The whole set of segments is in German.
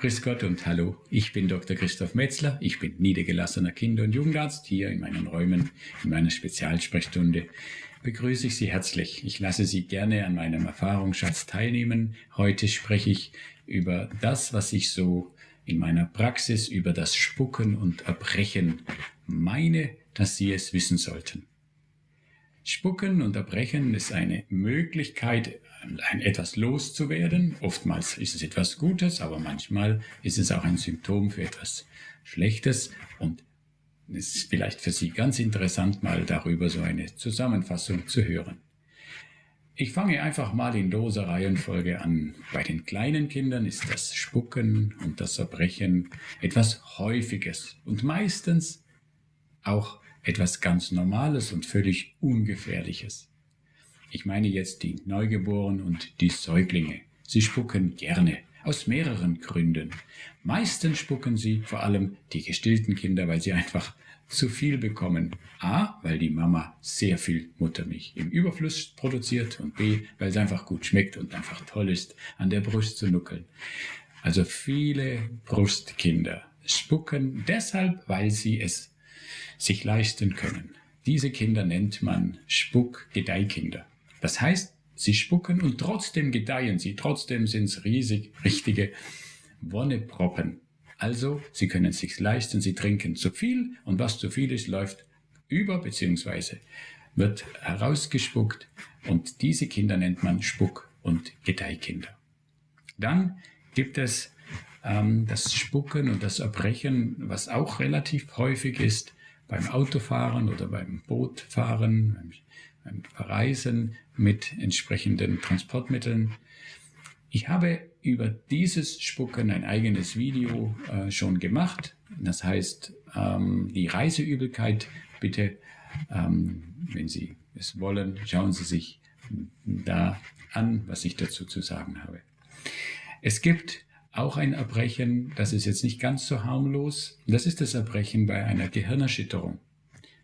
Grüß Gott und hallo, ich bin Dr. Christoph Metzler, ich bin niedergelassener Kinder- und Jugendarzt. Hier in meinen Räumen, in meiner Spezialsprechstunde begrüße ich Sie herzlich. Ich lasse Sie gerne an meinem Erfahrungsschatz teilnehmen. Heute spreche ich über das, was ich so in meiner Praxis über das Spucken und Erbrechen meine, dass Sie es wissen sollten. Spucken und Erbrechen ist eine Möglichkeit, ein etwas loszuwerden. Oftmals ist es etwas Gutes, aber manchmal ist es auch ein Symptom für etwas Schlechtes und es ist vielleicht für Sie ganz interessant, mal darüber so eine Zusammenfassung zu hören. Ich fange einfach mal in loser Reihenfolge an. Bei den kleinen Kindern ist das Spucken und das Erbrechen etwas Häufiges und meistens auch etwas ganz Normales und völlig Ungefährliches. Ich meine jetzt die Neugeborenen und die Säuglinge. Sie spucken gerne, aus mehreren Gründen. Meistens spucken sie vor allem die gestillten Kinder, weil sie einfach zu viel bekommen. A, weil die Mama sehr viel Muttermilch im Überfluss produziert und B, weil es einfach gut schmeckt und einfach toll ist, an der Brust zu nuckeln. Also viele Brustkinder spucken deshalb, weil sie es sich leisten können. Diese Kinder nennt man Spuck-Gedeihkinder. Das heißt, sie spucken und trotzdem gedeihen sie, trotzdem sind es riesig, richtige Wonneproppen. Also, sie können es sich leisten, sie trinken zu viel und was zu viel ist, läuft über bzw. wird herausgespuckt und diese Kinder nennt man Spuck- und Gedeihkinder. Dann gibt es ähm, das Spucken und das Erbrechen, was auch relativ häufig ist beim Autofahren oder beim Bootfahren, beim Verreisen mit entsprechenden Transportmitteln. Ich habe über dieses Spucken ein eigenes Video äh, schon gemacht. Das heißt, ähm, die Reiseübelkeit, bitte, ähm, wenn Sie es wollen, schauen Sie sich da an, was ich dazu zu sagen habe. Es gibt auch ein Erbrechen, das ist jetzt nicht ganz so harmlos. Das ist das Erbrechen bei einer Gehirnerschütterung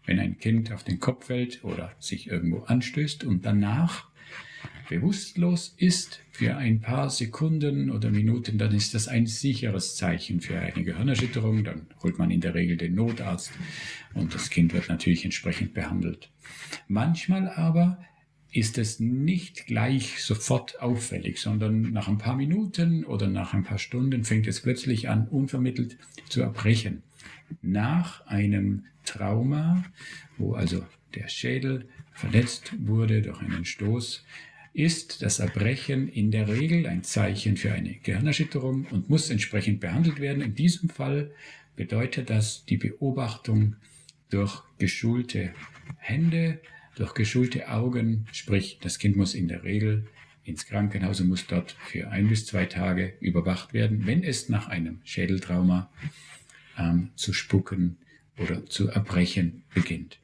wenn ein Kind auf den Kopf fällt oder sich irgendwo anstößt und danach bewusstlos ist für ein paar Sekunden oder Minuten, dann ist das ein sicheres Zeichen für eine Gehirnerschütterung. Dann holt man in der Regel den Notarzt und das Kind wird natürlich entsprechend behandelt. Manchmal aber ist es nicht gleich sofort auffällig, sondern nach ein paar Minuten oder nach ein paar Stunden fängt es plötzlich an, unvermittelt zu erbrechen. Nach einem Trauma, wo also der Schädel verletzt wurde durch einen Stoß, ist das Erbrechen in der Regel ein Zeichen für eine Gehirnerschütterung und muss entsprechend behandelt werden. In diesem Fall bedeutet das die Beobachtung durch geschulte Hände, durch geschulte Augen, sprich das Kind muss in der Regel ins Krankenhaus und muss dort für ein bis zwei Tage überwacht werden, wenn es nach einem Schädeltrauma ähm, zu spucken oder zu erbrechen beginnt.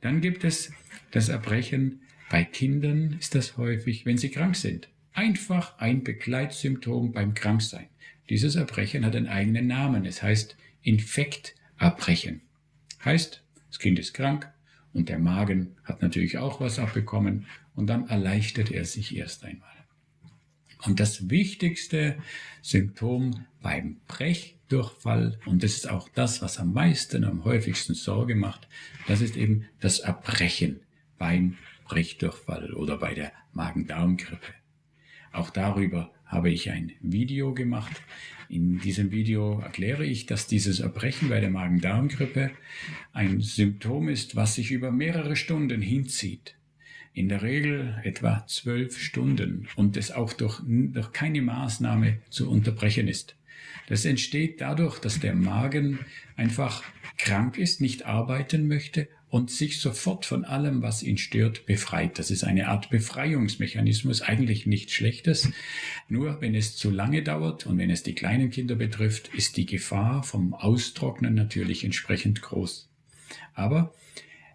Dann gibt es das Erbrechen. Bei Kindern ist das häufig, wenn sie krank sind. Einfach ein Begleitsymptom beim Kranksein. Dieses Erbrechen hat einen eigenen Namen. Es heißt Infekterbrechen. Heißt, das Kind ist krank und der Magen hat natürlich auch was abbekommen und dann erleichtert er sich erst einmal. Und das wichtigste Symptom beim Brechdurchfall, und das ist auch das, was am meisten, am häufigsten Sorge macht, das ist eben das Erbrechen beim Brechdurchfall oder bei der Magen-Darm-Grippe. Auch darüber habe ich ein Video gemacht. In diesem Video erkläre ich, dass dieses Erbrechen bei der Magen-Darm-Grippe ein Symptom ist, was sich über mehrere Stunden hinzieht in der Regel etwa zwölf Stunden und es auch durch, durch keine Maßnahme zu unterbrechen ist. Das entsteht dadurch, dass der Magen einfach krank ist, nicht arbeiten möchte und sich sofort von allem, was ihn stört, befreit. Das ist eine Art Befreiungsmechanismus, eigentlich nichts Schlechtes. Nur wenn es zu lange dauert und wenn es die kleinen Kinder betrifft, ist die Gefahr vom Austrocknen natürlich entsprechend groß. Aber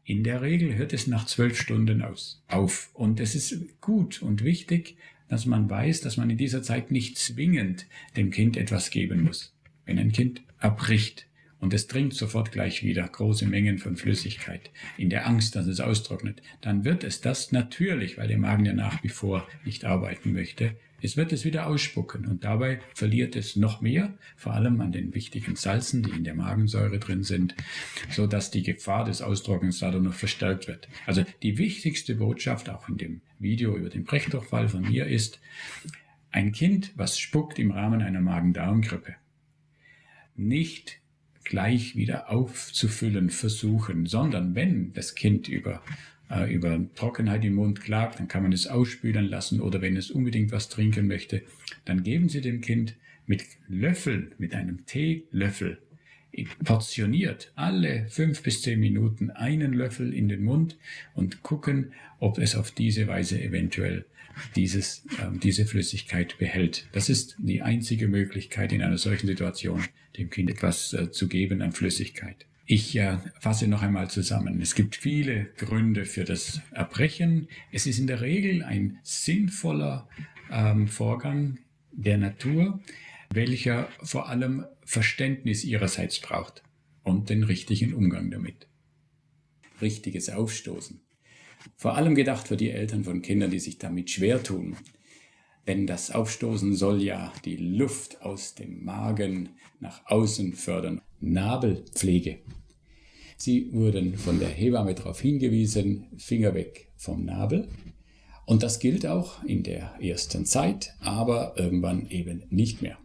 in der Regel hört es nach zwölf Stunden aus, auf. Und es ist gut und wichtig, dass man weiß, dass man in dieser Zeit nicht zwingend dem Kind etwas geben muss. Wenn ein Kind erbricht und es trinkt sofort gleich wieder große Mengen von Flüssigkeit, in der Angst, dass es austrocknet, dann wird es das natürlich, weil der Magen ja nach wie vor nicht arbeiten möchte, Es wird es wieder ausspucken und dabei verliert es noch mehr, vor allem an den wichtigen Salzen, die in der Magensäure drin sind, so dass die Gefahr des Austrocknens dadurch noch verstärkt wird. Also die wichtigste Botschaft auch in dem Video über den Brechdurchfall von mir ist, ein Kind, was spuckt im Rahmen einer Magen-Darm-Grippe, nicht gleich wieder aufzufüllen versuchen, sondern wenn das Kind über äh, über Trockenheit im Mund klagt, dann kann man es ausspülen lassen oder wenn es unbedingt was trinken möchte, dann geben Sie dem Kind mit Löffel, mit einem Teelöffel, portioniert alle fünf bis zehn Minuten einen Löffel in den Mund und gucken, ob es auf diese Weise eventuell dieses, äh, diese Flüssigkeit behält. Das ist die einzige Möglichkeit in einer solchen Situation, dem Kind etwas äh, zu geben an Flüssigkeit. Ich äh, fasse noch einmal zusammen. Es gibt viele Gründe für das Erbrechen. Es ist in der Regel ein sinnvoller ähm, Vorgang der Natur, welcher vor allem Verständnis ihrerseits braucht und den richtigen Umgang damit. Richtiges Aufstoßen. Vor allem gedacht für die Eltern von Kindern, die sich damit schwer tun. Denn das Aufstoßen soll ja die Luft aus dem Magen nach außen fördern. Nabelpflege. Sie wurden von der Hebamme darauf hingewiesen, Finger weg vom Nabel. Und das gilt auch in der ersten Zeit, aber irgendwann eben nicht mehr.